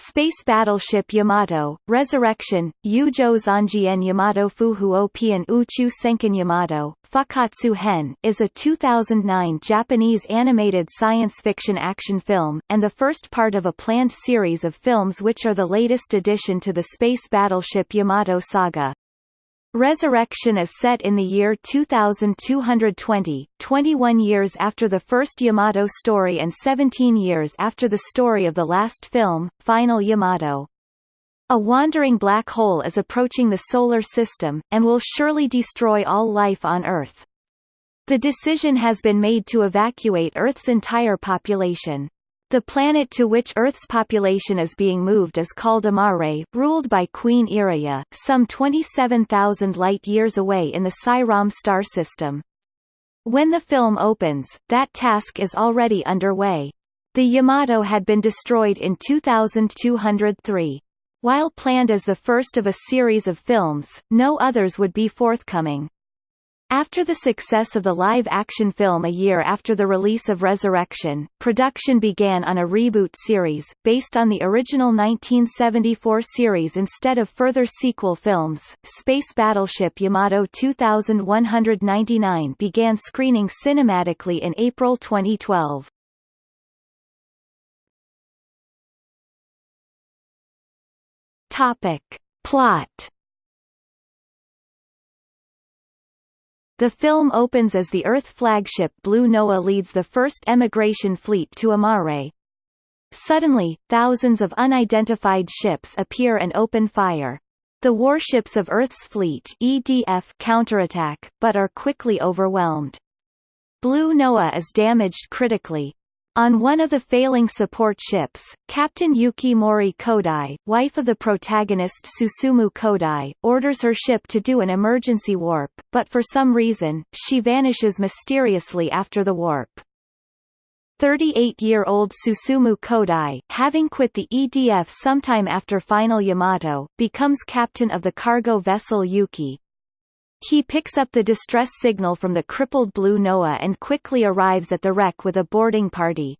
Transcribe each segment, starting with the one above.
Space Battleship Yamato, Resurrection, Yujo Zanjien Yamato Fuhu Opian Uchu Senkan Yamato, Fukkatsu Hen is a 2009 Japanese animated science fiction action film, and the first part of a planned series of films which are the latest addition to the Space Battleship Yamato saga. Resurrection is set in the year 2220, 21 years after the first Yamato story and 17 years after the story of the last film, Final Yamato. A wandering black hole is approaching the Solar System, and will surely destroy all life on Earth. The decision has been made to evacuate Earth's entire population. The planet to which Earth's population is being moved is called Amare, ruled by Queen Iria, some 27,000 light-years away in the Cyrom star system. When the film opens, that task is already underway. The Yamato had been destroyed in 2203. While planned as the first of a series of films, no others would be forthcoming. After the success of the live-action film a year after the release of Resurrection, production began on a reboot series, based on the original 1974 series instead of further sequel films. Space Battleship Yamato 2199 began screening cinematically in April 2012. Topic. Plot The film opens as the Earth flagship Blue Noah leads the first emigration fleet to Amare. Suddenly, thousands of unidentified ships appear and open fire. The warships of Earth's fleet EDF counterattack, but are quickly overwhelmed. Blue Noah is damaged critically, on one of the failing support ships, Captain Yuki Mori Kodai, wife of the protagonist Susumu Kodai, orders her ship to do an emergency warp, but for some reason, she vanishes mysteriously after the warp. 38-year-old Susumu Kodai, having quit the EDF sometime after Final Yamato, becomes captain of the cargo vessel Yuki, he picks up the distress signal from the crippled Blue Noah and quickly arrives at the wreck with a boarding party.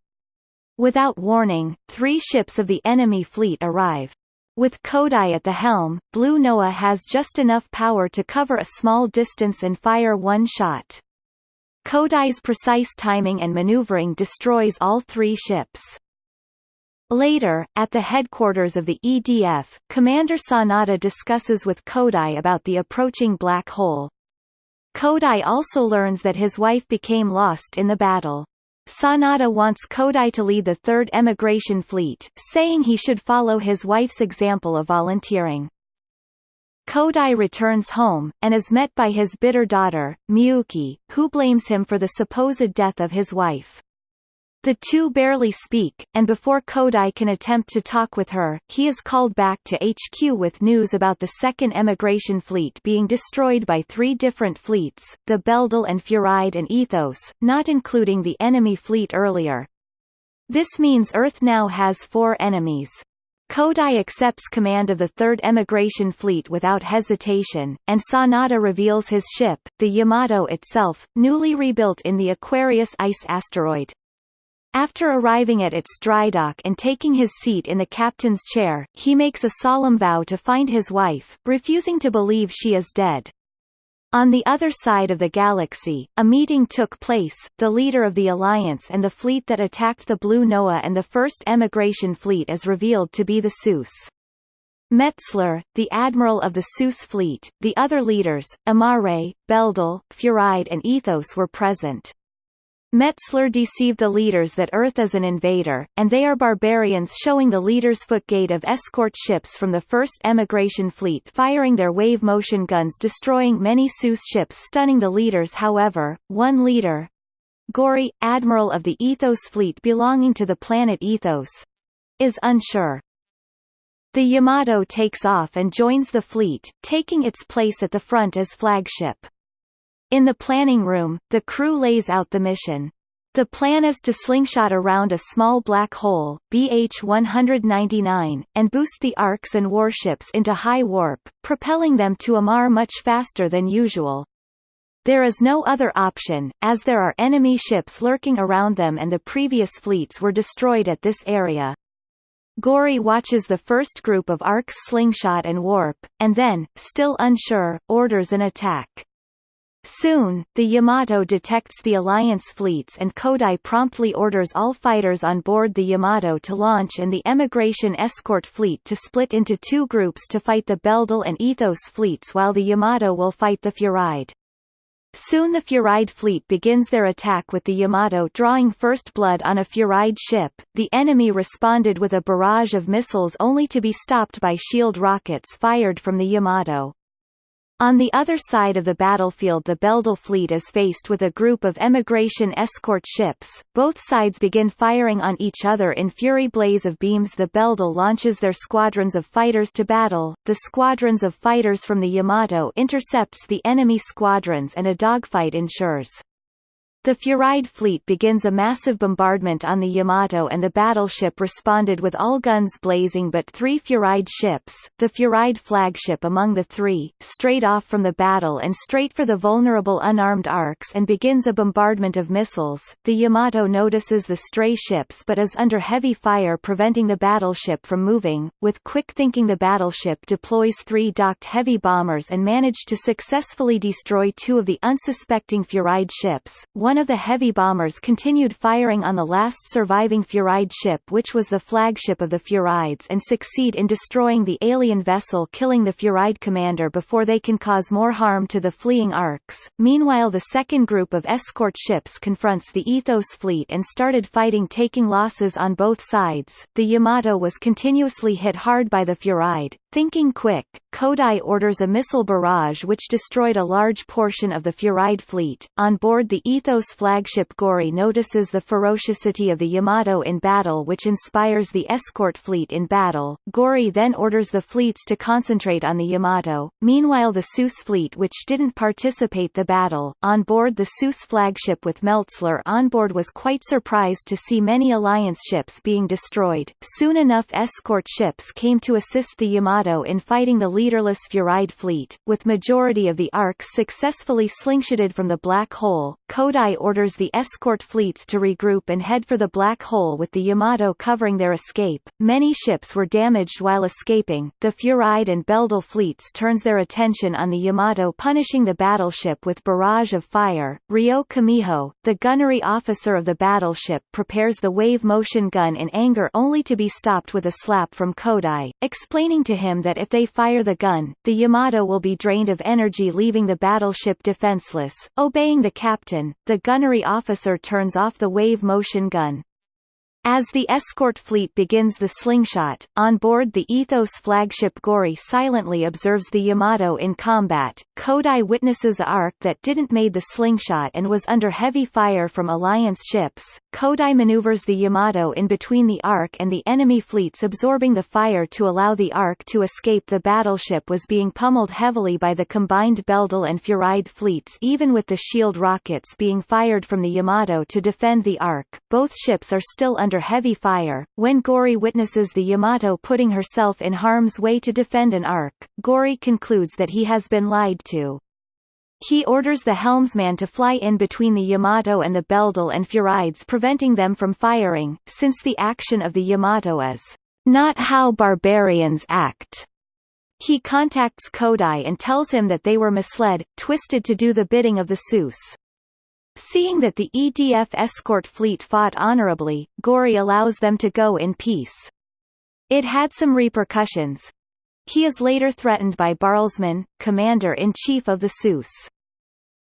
Without warning, three ships of the enemy fleet arrive. With Kodai at the helm, Blue Noah has just enough power to cover a small distance and fire one shot. Kodai's precise timing and maneuvering destroys all three ships. Later, at the headquarters of the EDF, Commander Sanada discusses with Kodai about the approaching black hole. Kodai also learns that his wife became lost in the battle. Sanada wants Kodai to lead the third emigration fleet, saying he should follow his wife's example of volunteering. Kodai returns home, and is met by his bitter daughter, Miyuki, who blames him for the supposed death of his wife. The two barely speak, and before Kodai can attempt to talk with her, he is called back to HQ with news about the second emigration fleet being destroyed by three different fleets, the Beldel and Furide and Ethos, not including the enemy fleet earlier. This means Earth now has four enemies. Kodai accepts command of the third emigration fleet without hesitation, and Sanada reveals his ship, the Yamato itself, newly rebuilt in the Aquarius ice asteroid. After arriving at its dry dock and taking his seat in the captain's chair, he makes a solemn vow to find his wife, refusing to believe she is dead. On the other side of the galaxy, a meeting took place, the leader of the Alliance and the fleet that attacked the Blue Noah and the first emigration fleet is revealed to be the Seuss. Metzler, the admiral of the Seuss fleet, the other leaders, Amare, Beldel, Furide and Ethos were present. Metzler deceived the leaders that Earth is an invader, and they are barbarians showing the leaders' footgate of escort ships from the first emigration fleet firing their wave motion guns destroying many Seuss ships stunning the leaders however, one leader, Gori, admiral of the Ethos fleet belonging to the planet Ethos, is unsure. The Yamato takes off and joins the fleet, taking its place at the front as flagship. In the planning room, the crew lays out the mission. The plan is to slingshot around a small black hole, BH-199, and boost the arcs and warships into high warp, propelling them to Amar much faster than usual. There is no other option, as there are enemy ships lurking around them and the previous fleets were destroyed at this area. Gory watches the first group of arcs slingshot and warp, and then, still unsure, orders an attack. Soon, the Yamato detects the Alliance fleets and Kodai promptly orders all fighters on board the Yamato to launch and the Emigration escort fleet to split into two groups to fight the Beldel and Ethos fleets while the Yamato will fight the Furide. Soon the Furide fleet begins their attack with the Yamato drawing first blood on a Furide ship. The enemy responded with a barrage of missiles only to be stopped by shield rockets fired from the Yamato. On the other side of the battlefield the Beldel fleet is faced with a group of emigration escort ships. Both sides begin firing on each other in fury blaze of beams the Beldel launches their squadrons of fighters to battle, the squadrons of fighters from the Yamato intercepts the enemy squadrons and a dogfight ensures. The Furide fleet begins a massive bombardment on the Yamato and the battleship responded with all guns blazing but three Furide ships, the Furide flagship among the three, straight off from the battle and straight for the vulnerable unarmed arcs and begins a bombardment of missiles. The Yamato notices the stray ships but is under heavy fire preventing the battleship from moving. With quick thinking the battleship deploys three docked heavy bombers and managed to successfully destroy two of the unsuspecting Furide ships, one of the heavy bombers continued firing on the last surviving Furide ship which was the flagship of the Furides and succeed in destroying the alien vessel killing the Furide commander before they can cause more harm to the fleeing arcs. Meanwhile the second group of escort ships confronts the Ethos fleet and started fighting taking losses on both sides. The Yamato was continuously hit hard by the Furide. Thinking quick, Kodai orders a missile barrage which destroyed a large portion of the Furide fleet. On board the Ethos flagship Gory notices the ferocity of the Yamato in battle which inspires the escort fleet in battle. Gory then orders the fleets to concentrate on the Yamato. Meanwhile the Seuss fleet which didn't participate the battle, on board the Seuss flagship with Metzler on board was quite surprised to see many Alliance ships being destroyed. Soon enough escort ships came to assist the Yamato in fighting the leaderless Furide fleet, with majority of the arcs successfully slingshotted from the Black Hole. Kodai orders the escort fleets to regroup and head for the Black Hole with the Yamato covering their escape. Many ships were damaged while escaping. The Furide and Beldel fleets turns their attention on the Yamato punishing the battleship with barrage of fire. Ryo Kumiho, the gunnery officer of the battleship prepares the wave motion gun in anger only to be stopped with a slap from Kodai, explaining to him that if they fire the gun, the Yamato will be drained of energy leaving the battleship defenseless. Obeying the captain, the gunnery officer turns off the wave motion gun. As the escort fleet begins the slingshot, on board the Ethos flagship Gory silently observes the Yamato in combat. Kodai witnesses a arc that didn't made the slingshot and was under heavy fire from Alliance ships. Kodai maneuvers the Yamato in between the arc and the enemy fleets absorbing the fire to allow the arc to escape the battleship was being pummeled heavily by the combined Beldel and Furide fleets even with the shield rockets being fired from the Yamato to defend the arc. Both ships are still under under heavy fire. When Gory witnesses the Yamato putting herself in harm's way to defend an arc, Gory concludes that he has been lied to. He orders the helmsman to fly in between the Yamato and the Beldel and Furides preventing them from firing, since the action of the Yamato is not how barbarians act. He contacts Kodai and tells him that they were misled, twisted to do the bidding of the Seuss. Seeing that the EDF escort fleet fought honorably, Gory allows them to go in peace. It had some repercussions. He is later threatened by Barlsman, commander-in-chief of the Seuss.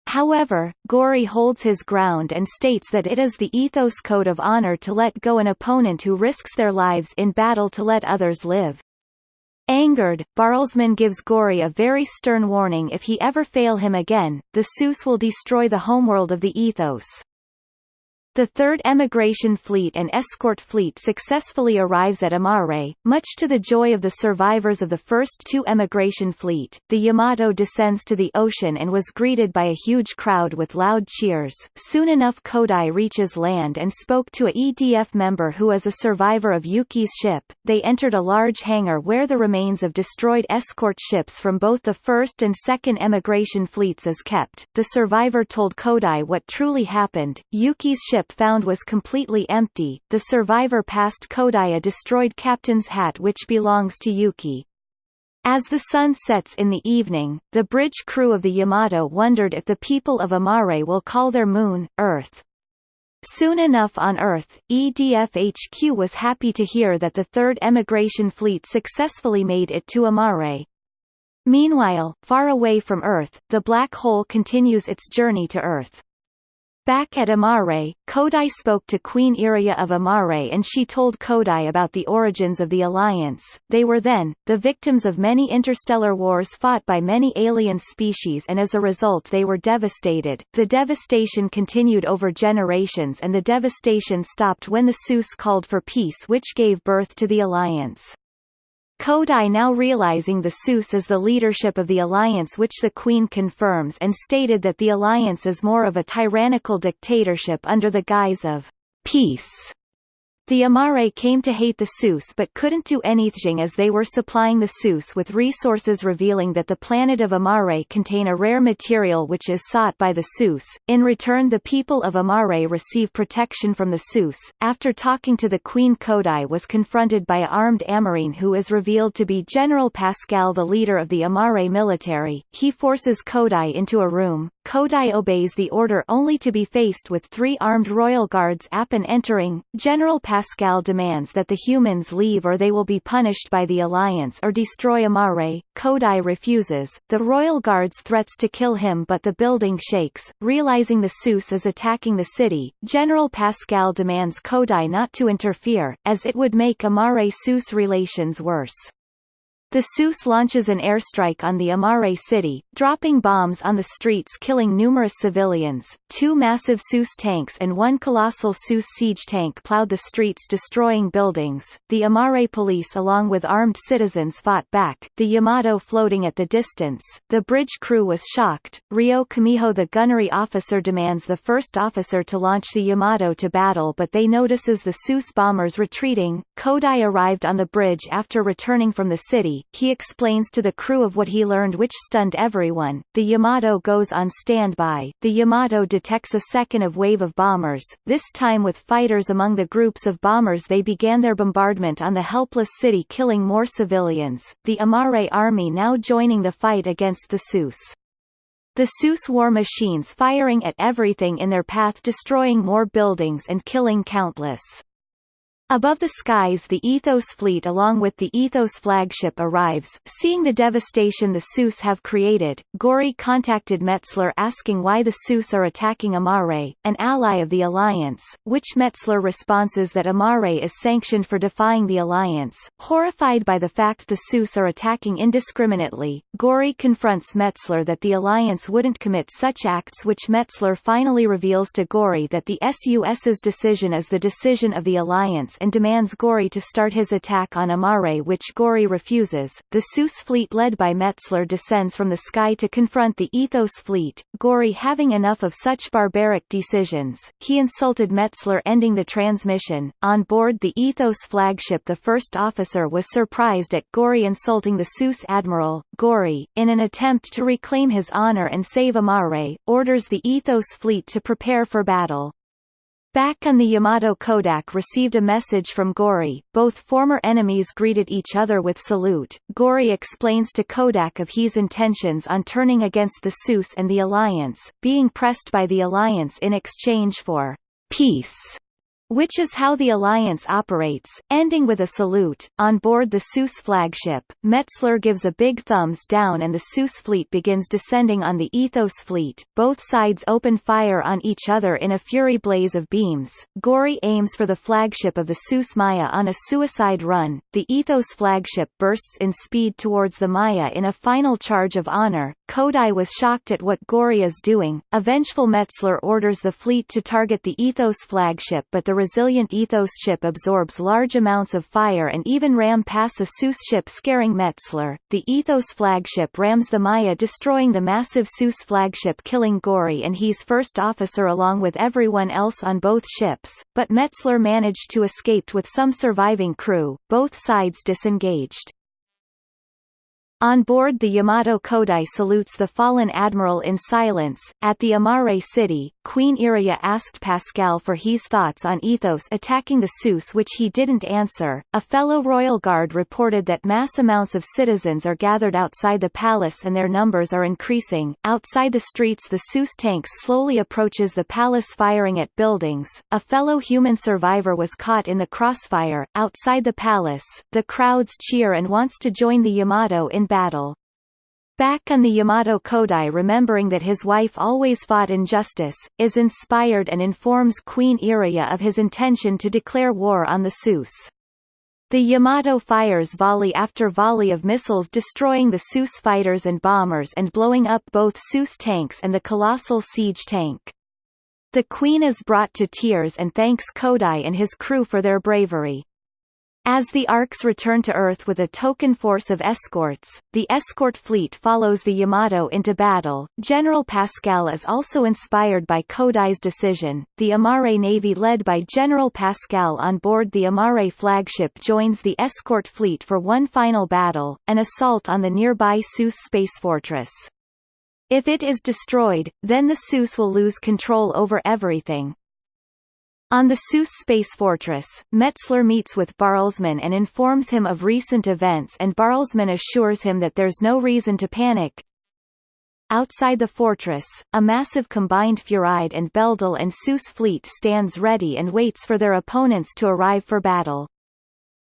However, Gory holds his ground and states that it is the ethos code of honor to let go an opponent who risks their lives in battle to let others live. Angered, Barlsman gives Gory a very stern warning if he ever fail him again, the Seuss will destroy the homeworld of the ethos. The third emigration fleet and escort fleet successfully arrives at Amare, much to the joy of the survivors of the first two emigration fleet. The Yamato descends to the ocean and was greeted by a huge crowd with loud cheers. Soon enough Kodai reaches land and spoke to a EDF member who is a survivor of Yuki's ship. They entered a large hangar where the remains of destroyed escort ships from both the first and second emigration fleets is kept. The survivor told Kodai what truly happened. Yuki's ship ship found was completely empty, the survivor passed Kodai a destroyed captain's hat which belongs to Yuki. As the sun sets in the evening, the bridge crew of the Yamato wondered if the people of Amare will call their moon, Earth. Soon enough on Earth, EDF HQ was happy to hear that the Third Emigration Fleet successfully made it to Amare. Meanwhile, far away from Earth, the black hole continues its journey to Earth. Back at Amare, Kodai spoke to Queen Iria of Amare and she told Kodai about the origins of the Alliance. They were then, the victims of many interstellar wars fought by many alien species and as a result they were devastated. The devastation continued over generations and the devastation stopped when the Seuss called for peace which gave birth to the Alliance. Kodai now realizing the Seuss is the leadership of the alliance which the Queen confirms and stated that the alliance is more of a tyrannical dictatorship under the guise of peace the Amare came to hate the Seuss but couldn't do anything as they were supplying the Seuss with resources revealing that the planet of Amare contain a rare material which is sought by the Seuss. In return the people of Amare receive protection from the Seuss. After talking to the Queen Kodai was confronted by a armed Amarine who is revealed to be General Pascal the leader of the Amare military. He forces Kodai into a room. Kodai obeys the order only to be faced with three armed royal guards upon entering. General Pascal demands that the humans leave or they will be punished by the Alliance or destroy Amare. Kodai refuses. The royal guards threats to kill him but the building shakes. Realizing the Seuss is attacking the city, General Pascal demands Kodai not to interfere, as it would make Amare-Seuss relations worse. The Seuss launches an airstrike on the Amare city, dropping bombs on the streets killing numerous civilians. Two massive Seuss tanks and one colossal Seuss siege tank plowed the streets destroying buildings. The Amare police along with armed citizens fought back, the Yamato floating at the distance. The bridge crew was shocked. Rio Kumiho the gunnery officer demands the first officer to launch the Yamato to battle but they notices the Seuss bombers retreating. Kodai arrived on the bridge after returning from the city he explains to the crew of what he learned which stunned everyone. The Yamato goes on standby. The Yamato detects a second of wave of bombers, this time with fighters among the groups of bombers they began their bombardment on the helpless city killing more civilians, the Amare army now joining the fight against the Seuss. The Seuss war machines firing at everything in their path destroying more buildings and killing countless. Above the skies the Ethos fleet along with the Ethos flagship arrives. Seeing the devastation the Seuss have created, Gori contacted Metzler asking why the Seuss are attacking Amare, an ally of the Alliance, which Metzler responses that Amare is sanctioned for defying the Alliance. Horrified by the fact the Seuss are attacking indiscriminately, Gori confronts Metzler that the Alliance wouldn't commit such acts which Metzler finally reveals to Gori that the SUS's decision is the decision of the Alliance and demands Gori to start his attack on Amare which Gori refuses. The Seuss fleet led by Metzler descends from the sky to confront the Ethos fleet, Gori having enough of such barbaric decisions, he insulted Metzler ending the transmission. On board the Ethos flagship the first officer was surprised at Gori insulting the Seuss admiral. Gori, in an attempt to reclaim his honor and save Amare, orders the Ethos fleet to prepare for battle. Back on the Yamato Kodai received a message from Gori, both former enemies greeted each other with salute. Gori explains to Kodai of his intentions on turning against the Seuss and the Alliance, being pressed by the Alliance in exchange for peace which is how the Alliance operates, ending with a salute. On board the Seuss flagship, Metzler gives a big thumbs down and the Seuss fleet begins descending on the Ethos fleet. Both sides open fire on each other in a fury blaze of beams. Gori aims for the flagship of the Seuss Maya on a suicide run. The Ethos flagship bursts in speed towards the Maya in a final charge of honor. Kodai was shocked at what Gori is doing. A vengeful Metzler orders the fleet to target the Ethos flagship but the resilient Ethos ship absorbs large amounts of fire and even ram past a Seuss ship scaring Metzler. The Ethos flagship rams the Maya destroying the massive Seuss flagship killing Gori and he's first officer along with everyone else on both ships, but Metzler managed to escape with some surviving crew, both sides disengaged. On board the Yamato Kodai salutes the fallen admiral in silence. At the Amare city, Queen Iria asked Pascal for his thoughts on Ethos attacking the Sus which he didn't answer. A fellow royal guard reported that mass amounts of citizens are gathered outside the palace and their numbers are increasing. Outside the streets the Sus tanks slowly approaches the palace firing at buildings. A fellow human survivor was caught in the crossfire. Outside the palace, the crowds cheer and wants to join the Yamato in battle. Back on the Yamato Kodai remembering that his wife always fought injustice, is inspired and informs Queen Iria of his intention to declare war on the Sus. The Yamato fires volley after volley of missiles destroying the Sus fighters and bombers and blowing up both Sus tanks and the colossal siege tank. The Queen is brought to tears and thanks Kodai and his crew for their bravery. As the Arks return to Earth with a token force of escorts, the escort fleet follows the Yamato into battle. General Pascal is also inspired by Kodai's decision. The Amare Navy led by General Pascal on board the Amare flagship joins the escort fleet for one final battle, an assault on the nearby Sus space fortress. If it is destroyed, then the Sus will lose control over everything. On the Sus space fortress, Metzler meets with Barlsman and informs him of recent events and Barlsman assures him that there's no reason to panic. Outside the fortress, a massive combined Furide and Beldel and Sus fleet stands ready and waits for their opponents to arrive for battle.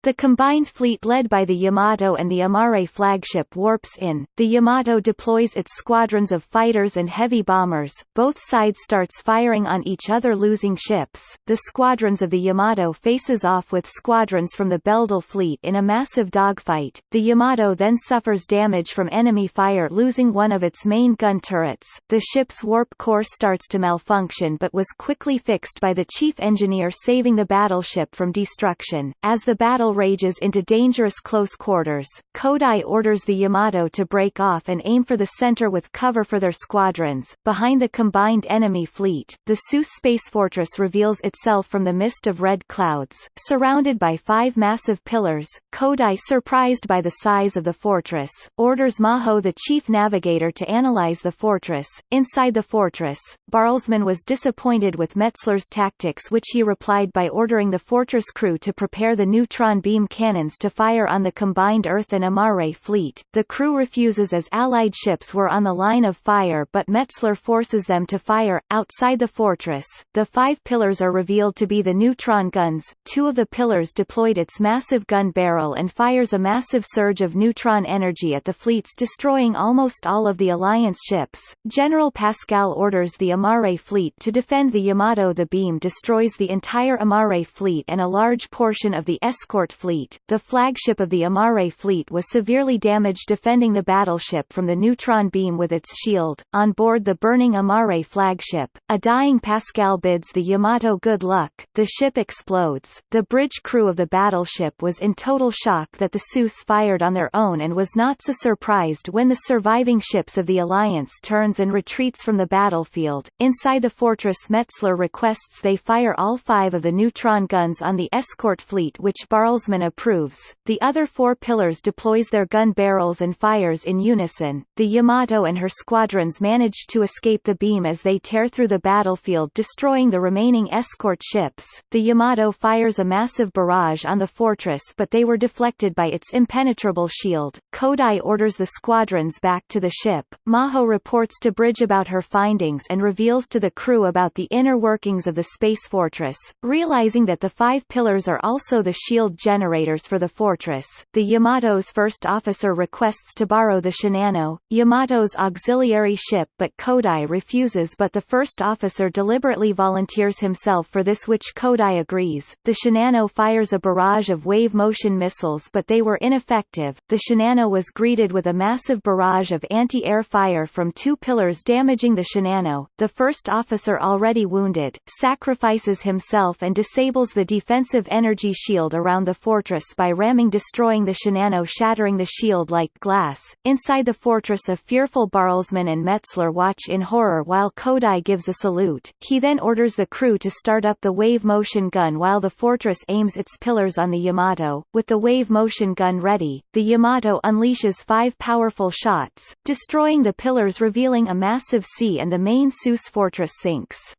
The combined fleet led by the Yamato and the Amare flagship warps in, the Yamato deploys its squadrons of fighters and heavy bombers, both sides starts firing on each other losing ships, the squadrons of the Yamato faces off with squadrons from the Beldel fleet in a massive dogfight, the Yamato then suffers damage from enemy fire losing one of its main gun turrets, the ship's warp core starts to malfunction but was quickly fixed by the chief engineer saving the battleship from destruction, as the battle rages into dangerous close quarters, Kodai orders the Yamato to break off and aim for the center with cover for their squadrons. Behind the combined enemy fleet, the Sus space fortress reveals itself from the mist of red clouds, surrounded by five massive pillars. Kodai, surprised by the size of the fortress, orders Maho the chief navigator to analyze the fortress. Inside the fortress, Barlsman was disappointed with Metzler's tactics which he replied by ordering the fortress crew to prepare the neutron beam cannons to fire on the combined Earth and Amare fleet. The crew refuses as Allied ships were on the line of fire but Metzler forces them to fire. Outside the fortress, the five pillars are revealed to be the neutron guns. Two of the pillars deployed its massive gun barrel and fires a massive surge of neutron energy at the fleets destroying almost all of the Alliance ships. General Pascal orders the Amare fleet to defend the Yamato. The beam destroys the entire Amare fleet and a large portion of the escort fleet, the flagship of the Amare fleet was severely damaged defending the battleship from the neutron beam with its shield. On board the burning Amare flagship, a dying Pascal bids the Yamato good luck, the ship explodes. The bridge crew of the battleship was in total shock that the Sus fired on their own and was not so surprised when the surviving ships of the Alliance turns and retreats from the battlefield. Inside the fortress Metzler requests they fire all five of the neutron guns on the escort fleet which Barles Salzman approves. The other four pillars deploys their gun barrels and fires in unison. The Yamato and her squadrons manage to escape the beam as they tear through the battlefield destroying the remaining escort ships. The Yamato fires a massive barrage on the fortress but they were deflected by its impenetrable shield. Kodai orders the squadrons back to the ship. Maho reports to Bridge about her findings and reveals to the crew about the inner workings of the space fortress, realizing that the five pillars are also the shield generators for the fortress. The Yamato's first officer requests to borrow the Shinano, Yamato's auxiliary ship but Kodai refuses but the first officer deliberately volunteers himself for this which Kodai agrees. The Shinano fires a barrage of wave motion missiles but they were ineffective. The Shinano was greeted with a massive barrage of anti-air fire from two pillars damaging the Shinano. The first officer already wounded, sacrifices himself and disables the defensive energy shield around the the fortress by ramming destroying the Shinano shattering the shield like glass. Inside the fortress a fearful Barlsman and Metzler watch in horror while Kodai gives a salute. He then orders the crew to start up the wave motion gun while the fortress aims its pillars on the Yamato. With the wave motion gun ready, the Yamato unleashes five powerful shots, destroying the pillars revealing a massive sea and the main Seuss fortress sinks.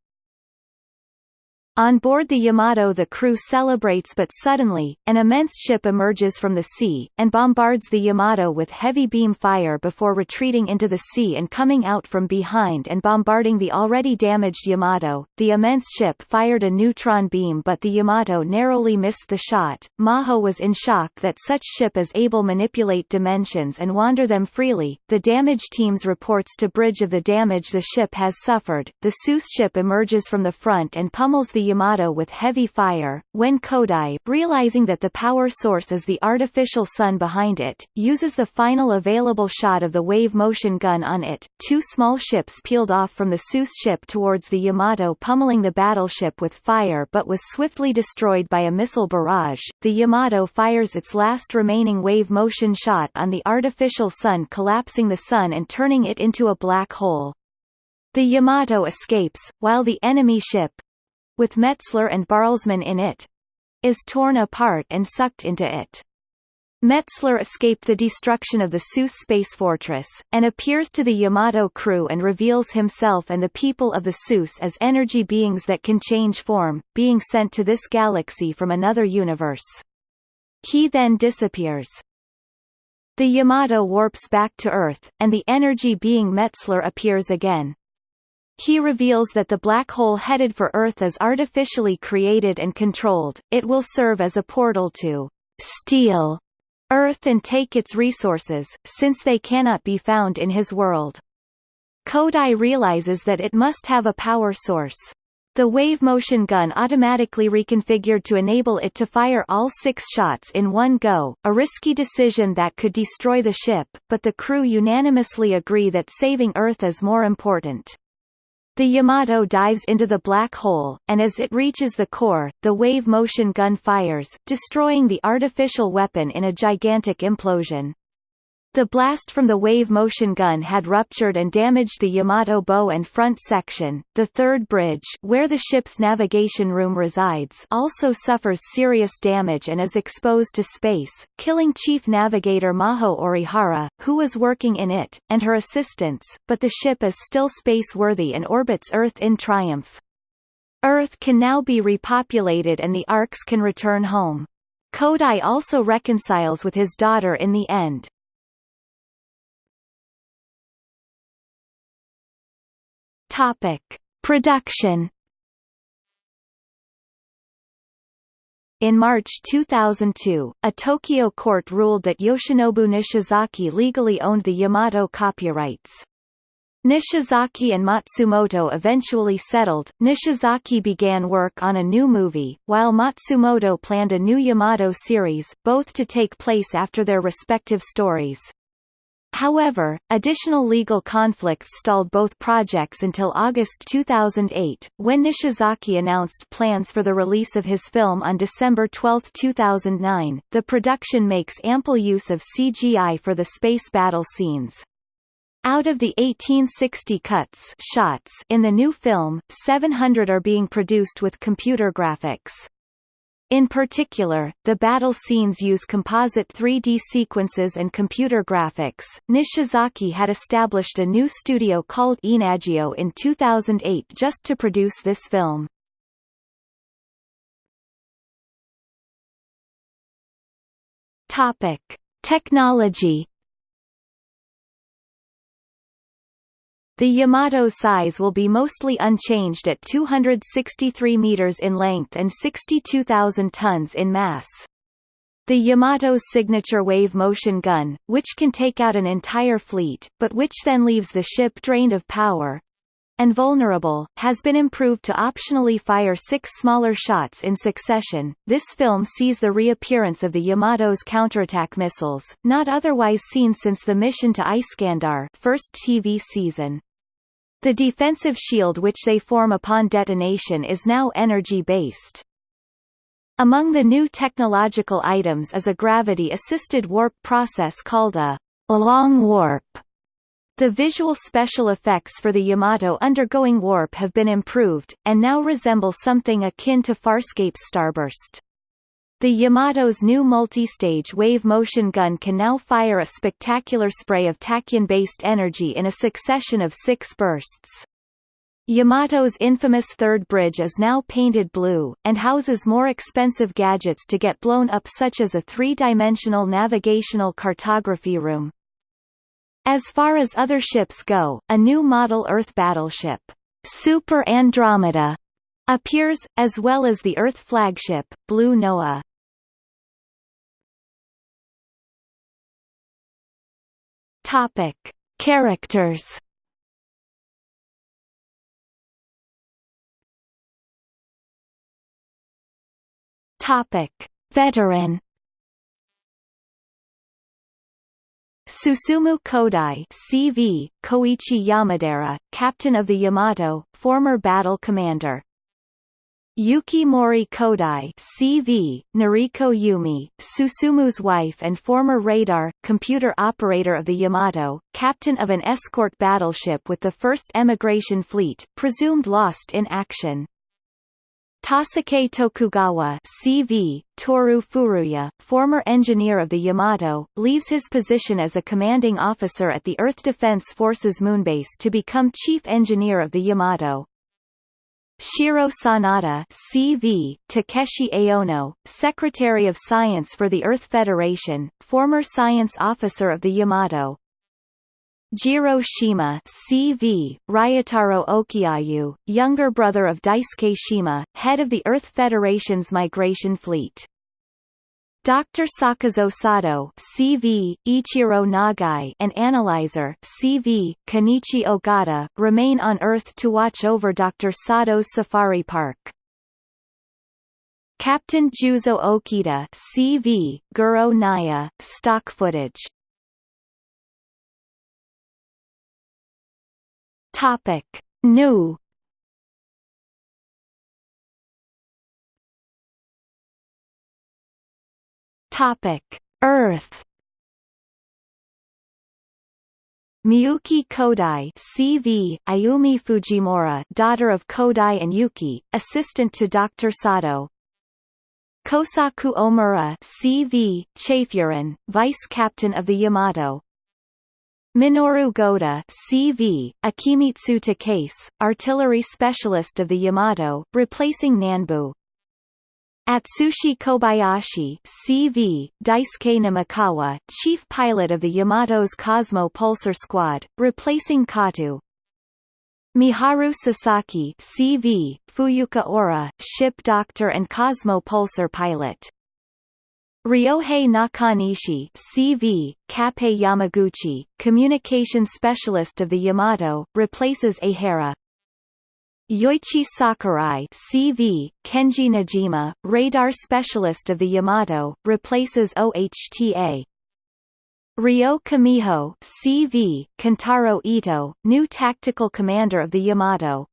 On board the Yamato the crew celebrates but suddenly, an immense ship emerges from the sea, and bombards the Yamato with heavy beam fire before retreating into the sea and coming out from behind and bombarding the already damaged Yamato. The immense ship fired a neutron beam but the Yamato narrowly missed the shot. Maho was in shock that such ship is able manipulate dimensions and wander them freely. The damage teams reports to Bridge of the damage the ship has suffered. The Seuss ship emerges from the front and pummels the Yamato with heavy fire, when Kodai, realizing that the power source is the artificial sun behind it, uses the final available shot of the wave motion gun on it. Two small ships peeled off from the Seuss ship towards the Yamato pummeling the battleship with fire but was swiftly destroyed by a missile barrage. The Yamato fires its last remaining wave motion shot on the artificial sun collapsing the sun and turning it into a black hole. The Yamato escapes, while the enemy ship, with Metzler and Barlsman in it, is torn apart and sucked into it. Metzler escaped the destruction of the Seuss space fortress, and appears to the Yamato crew and reveals himself and the people of the Seuss as energy beings that can change form, being sent to this galaxy from another universe. He then disappears. The Yamato warps back to Earth, and the energy being Metzler appears again. He reveals that the black hole headed for Earth is artificially created and controlled, it will serve as a portal to steal Earth and take its resources, since they cannot be found in his world. Kodai realizes that it must have a power source. The wave motion gun automatically reconfigured to enable it to fire all six shots in one go, a risky decision that could destroy the ship, but the crew unanimously agree that saving Earth is more important. The Yamato dives into the black hole, and as it reaches the core, the wave motion gun fires, destroying the artificial weapon in a gigantic implosion. The blast from the wave motion gun had ruptured and damaged the Yamato bow and front section. The third bridge, where the ship's navigation room resides, also suffers serious damage and is exposed to space, killing Chief Navigator Maho Orihara, who was working in it, and her assistants, but the ship is still space-worthy and orbits Earth in triumph. Earth can now be repopulated and the Arks can return home. Kodai also reconciles with his daughter in the end. Topic: Production. In March 2002, a Tokyo court ruled that Yoshinobu Nishizaki legally owned the Yamato copyrights. Nishizaki and Matsumoto eventually settled. Nishizaki began work on a new movie, while Matsumoto planned a new Yamato series, both to take place after their respective stories. However, additional legal conflicts stalled both projects until August 2008, when Nishizaki announced plans for the release of his film on December 12, 2009. The production makes ample use of CGI for the space battle scenes. Out of the 1860 cuts shots in the new film, 700 are being produced with computer graphics. In particular, the battle scenes use composite 3D sequences and computer graphics. Nishizaki had established a new studio called Enagio in 2008 just to produce this film. Topic: Technology The Yamato's size will be mostly unchanged at 263 meters in length and 62,000 tons in mass. The Yamato's signature wave motion gun, which can take out an entire fleet, but which then leaves the ship drained of power, and vulnerable, has been improved to optionally fire six smaller shots in succession. This film sees the reappearance of the Yamato's counterattack missiles, not otherwise seen since the mission to Iskandar first TV season. The defensive shield which they form upon detonation is now energy-based. Among the new technological items is a gravity-assisted warp process called a long warp. The visual special effects for the Yamato undergoing warp have been improved, and now resemble something akin to Farscape's starburst. The Yamato's new multi-stage wave motion gun can now fire a spectacular spray of tachyon-based energy in a succession of six bursts. Yamato's infamous third bridge is now painted blue, and houses more expensive gadgets to get blown up such as a three-dimensional navigational cartography room. As far as other ships go, a new model Earth battleship, Super Andromeda, appears, as well as the Earth flagship, Blue Noah. Topic. Characters Topic: Veteran Susumu Kodai CV, Koichi Yamadera, captain of the Yamato, former battle commander. Yuki Mori Kodai CV, Noriko Yumi, Susumu's wife and former radar, computer operator of the Yamato, captain of an escort battleship with the first emigration fleet, presumed lost in action. Tasuke Tokugawa CV, Toru Furuya, former engineer of the Yamato, leaves his position as a commanding officer at the Earth Defense Forces Moonbase to become chief engineer of the Yamato. Shiro Sanada CV, Takeshi Aono, Secretary of Science for the Earth Federation, former science officer of the Yamato, Jiro Shima CV, Ryotaro Okiayu, younger brother of Daisuke Shima, head of the Earth Federation's migration fleet. Dr. Sakazo Sato CV, Ichiro Nagai and analyzer CV, Kenichi Ogata, remain on Earth to watch over Dr. Sato's safari park. Captain Juzo Okita CV, Goro Naya, stock footage Topic: New. Topic: Earth. Miyuki Kodai CV, Ayumi Fujimura daughter of Kodai and Yuki, assistant to Dr. Sato Kosaku Omura CV, Chafurin, vice captain of the Yamato Minoru Goda CV, Akimitsu Takase, artillery specialist of the Yamato, replacing Nanbu. Atsushi Kobayashi CV, Daisuke Namikawa, chief pilot of the Yamato's Cosmo Pulsar Squad, replacing Kato. Miharu Sasaki CV, Fuyuka Oura, ship doctor and Cosmo Pulsar pilot. Ryohei Nakanishi CV, Kappei Yamaguchi, communication specialist of the Yamato, replaces Aihara. Yoichi Sakurai CV, Kenji Nojima, radar specialist of the Yamato, replaces OHTA. Ryo Kamiho CV, Kentaro Ito, new tactical commander of the Yamato,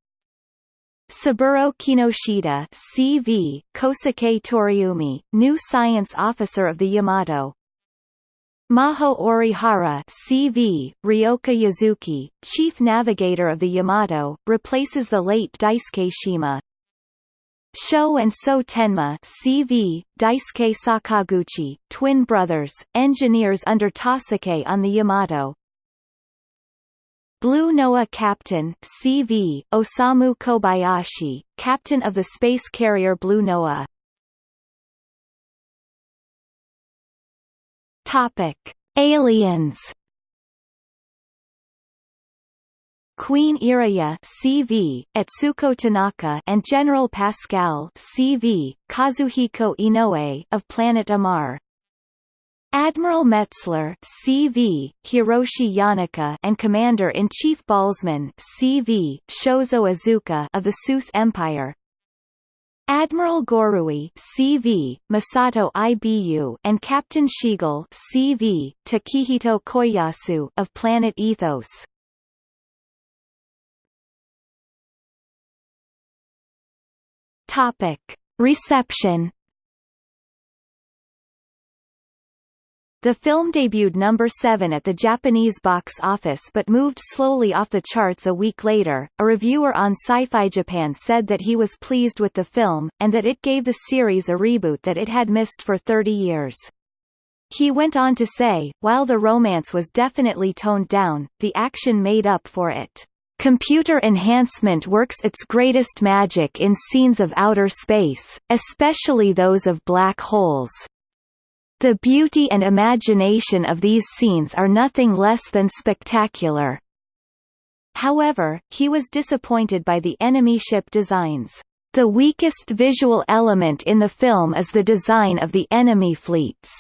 Saburo Kinoshita CV, Kosuke Toriumi, new science officer of the Yamato. Maho Orihara CV, Ryoka Yuzuki, chief navigator of the Yamato, replaces the late Daisuke Shima. Sho and So Tenma CV, Daisuke Sakaguchi, twin brothers, engineers under Tasuke on the Yamato. Blue Noah Captain CV, Osamu Kobayashi, captain of the space carrier Blue Noah. Topic: Aliens. Queen Iria CV, Atsuko Tanaka and General Pascal CV, Kazuhiko Inoue of Planet Amar. Admiral Metzler CV, Hiroshi Yanaka and Commander-in-Chief Balzman CV, Shozo Iizuka of the Seuss Empire. Admiral Gorui CV, Masato Ibu and Captain Shigal CV, Takehito Koyasu of Planet Ethos. Topic. Reception The film debuted number 7 at the Japanese box office but moved slowly off the charts a week later. A reviewer on Sci-Fi Japan said that he was pleased with the film, and that it gave the series a reboot that it had missed for 30 years. He went on to say, while the romance was definitely toned down, the action made up for it. Computer enhancement works its greatest magic in scenes of outer space, especially those of black holes. The beauty and imagination of these scenes are nothing less than spectacular. However, he was disappointed by the enemy ship designs. The weakest visual element in the film is the design of the enemy fleets.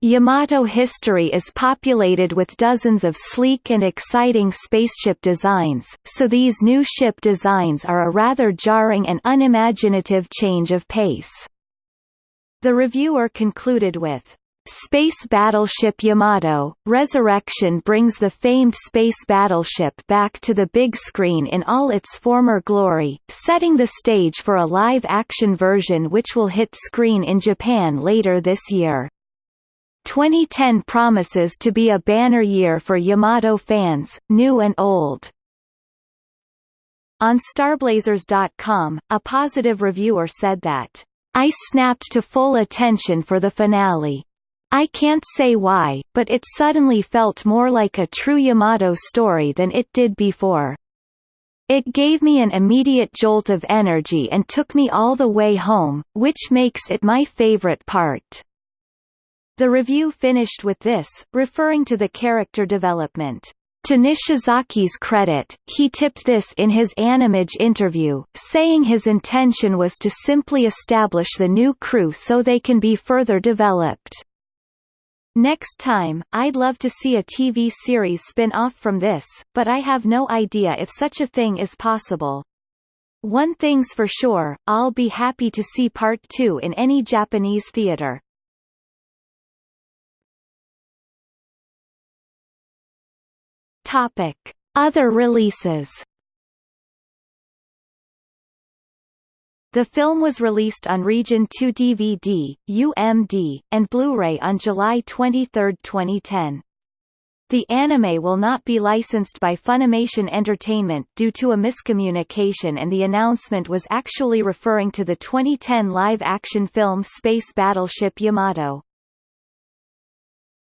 Yamato history is populated with dozens of sleek and exciting spaceship designs, so these new ship designs are a rather jarring and unimaginative change of pace. The reviewer concluded with, Space Battleship Yamato, Resurrection brings the famed space battleship back to the big screen in all its former glory, setting the stage for a live-action version which will hit screen in Japan later this year. 2010 promises to be a banner year for Yamato fans, new and old. On Starblazers.com, a positive reviewer said that I snapped to full attention for the finale. I can't say why, but it suddenly felt more like a true Yamato story than it did before. It gave me an immediate jolt of energy and took me all the way home, which makes it my favorite part. The review finished with this, referring to the character development. To Nishizaki's credit, he tipped this in his Animage interview, saying his intention was to simply establish the new crew so they can be further developed. Next time, I'd love to see a TV series spin-off from this, but I have no idea if such a thing is possible. One thing's for sure, I'll be happy to see part 2 in any Japanese theater. Topic: Other releases. The film was released on Region 2 DVD, UMD, and Blu-ray on July 23, 2010. The anime will not be licensed by Funimation Entertainment due to a miscommunication and the announcement was actually referring to the 2010 live-action film Space Battleship Yamato.